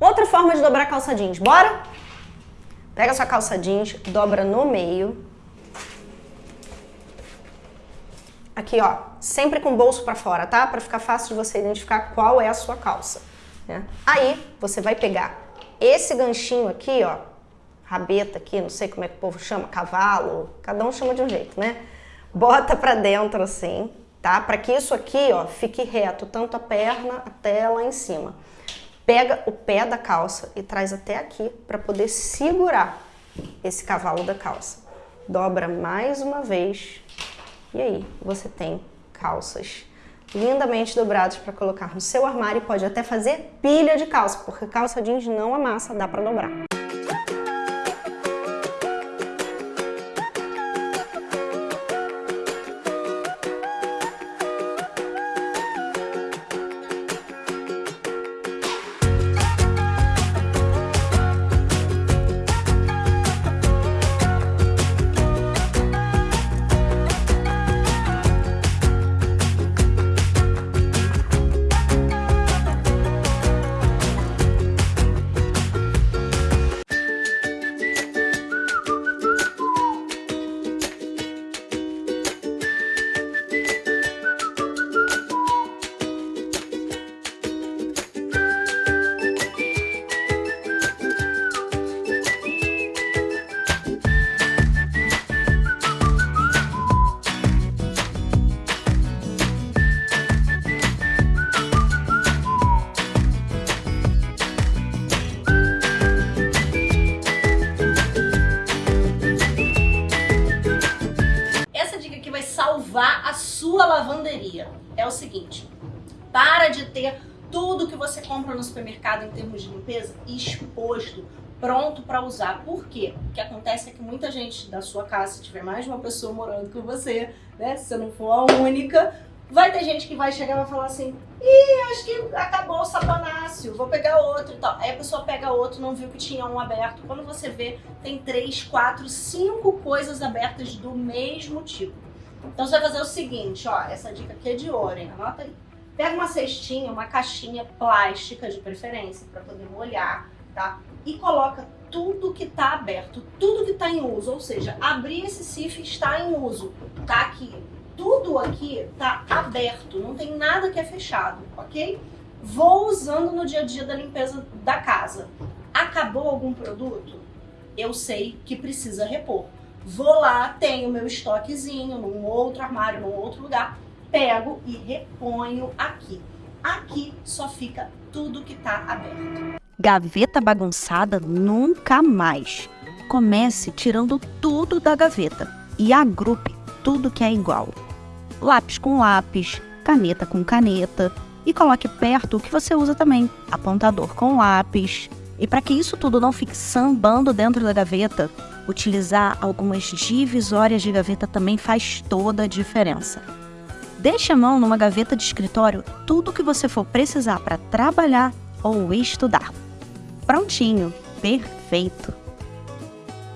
Outra forma de dobrar calça jeans, bora? Pega sua calça jeans, dobra no meio. Aqui, ó, sempre com o bolso para fora, tá? Para ficar fácil de você identificar qual é a sua calça. Né? Aí, você vai pegar esse ganchinho aqui, ó, rabeta aqui, não sei como é que o povo chama, cavalo, cada um chama de um jeito, né? Bota pra dentro assim, tá? Para que isso aqui, ó, fique reto, tanto a perna até lá em cima. Pega o pé da calça e traz até aqui para poder segurar esse cavalo da calça. Dobra mais uma vez e aí você tem calças lindamente dobradas para colocar no seu armário e pode até fazer pilha de calça, porque calça jeans não amassa, dá para dobrar. Para de ter tudo que você compra no supermercado em termos de limpeza exposto, pronto para usar. Por quê? O que acontece é que muita gente da sua casa, se tiver mais de uma pessoa morando com você, né, se você não for a única, vai ter gente que vai chegar e vai falar assim, ih, acho que acabou o saponáceo, vou pegar outro e tal. Aí a pessoa pega outro, não viu que tinha um aberto. Quando você vê, tem três, quatro, cinco coisas abertas do mesmo tipo. Então você vai fazer o seguinte, ó, essa dica aqui é de ouro, hein? Anota aí. Pega uma cestinha, uma caixinha plástica de preferência, para poder molhar, tá? E coloca tudo que tá aberto, tudo que tá em uso, ou seja, abrir esse CIF está em uso, tá aqui. Tudo aqui tá aberto, não tem nada que é fechado, ok? Vou usando no dia a dia da limpeza da casa. Acabou algum produto? Eu sei que precisa repor. Vou lá, tenho meu estoquezinho num outro armário, num outro lugar, pego e reponho aqui. Aqui só fica tudo que está aberto. Gaveta bagunçada nunca mais. Comece tirando tudo da gaveta e agrupe tudo que é igual. Lápis com lápis, caneta com caneta e coloque perto o que você usa também, apontador com lápis. E para que isso tudo não fique sambando dentro da gaveta, utilizar algumas divisórias de gaveta também faz toda a diferença. Deixe a mão numa gaveta de escritório tudo que você for precisar para trabalhar ou estudar. Prontinho, perfeito.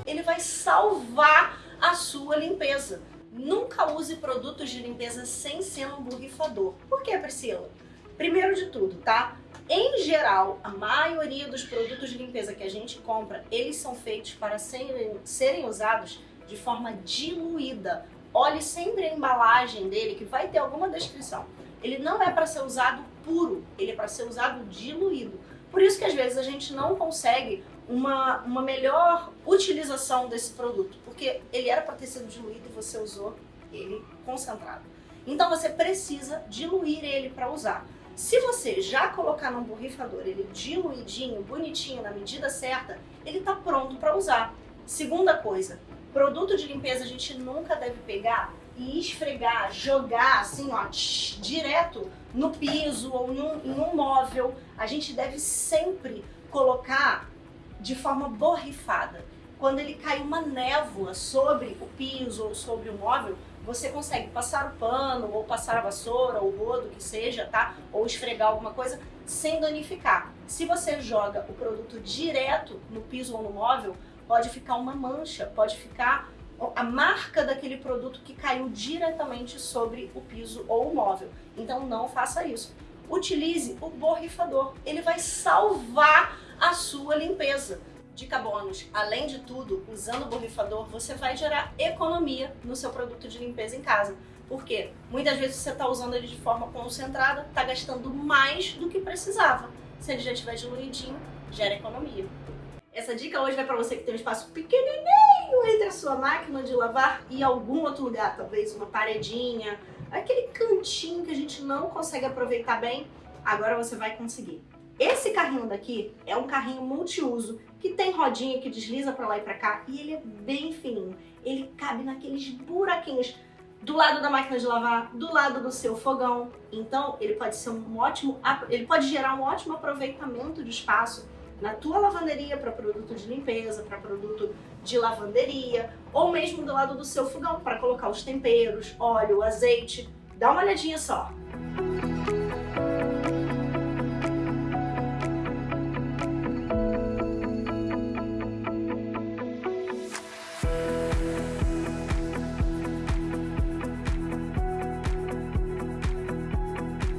Ele vai salvar a sua limpeza. Nunca use produtos de limpeza sem ser um borrifador. Por que, Priscila? Primeiro de tudo, tá? Em geral, a maioria dos produtos de limpeza que a gente compra, eles são feitos para serem, serem usados de forma diluída. Olhe sempre a embalagem dele, que vai ter alguma descrição. Ele não é para ser usado puro, ele é para ser usado diluído. Por isso que às vezes a gente não consegue uma, uma melhor utilização desse produto, porque ele era para ter sido diluído e você usou ele concentrado. Então você precisa diluir ele para usar. Se você já colocar num borrifador ele diluidinho, bonitinho, na medida certa, ele está pronto para usar. Segunda coisa, produto de limpeza a gente nunca deve pegar e esfregar, jogar assim, ó, direto no piso ou em um, em um móvel. A gente deve sempre colocar de forma borrifada. Quando ele cai uma névoa sobre o piso ou sobre o móvel, você consegue passar o pano, ou passar a vassoura, ou o rodo, que seja, tá? Ou esfregar alguma coisa sem danificar. Se você joga o produto direto no piso ou no móvel, pode ficar uma mancha, pode ficar a marca daquele produto que caiu diretamente sobre o piso ou o móvel. Então não faça isso. Utilize o borrifador, ele vai salvar sua limpeza. Dica bônus, além de tudo, usando o borrifador, você vai gerar economia no seu produto de limpeza em casa. Por quê? Muitas vezes você está usando ele de forma concentrada, está gastando mais do que precisava. Se ele já estiver diluidinho, gera economia. Essa dica hoje vai para você que tem um espaço pequenininho entre a sua máquina de lavar e algum outro lugar, talvez uma paredinha, aquele cantinho que a gente não consegue aproveitar bem, agora você vai conseguir. Esse carrinho daqui é um carrinho multiuso que tem rodinha que desliza para lá e para cá e ele é bem fininho. Ele cabe naqueles buraquinhos do lado da máquina de lavar, do lado do seu fogão. Então, ele pode ser um ótimo, ele pode gerar um ótimo aproveitamento de espaço na tua lavanderia para produto de limpeza, para produto de lavanderia, ou mesmo do lado do seu fogão para colocar os temperos, óleo, azeite. Dá uma olhadinha só.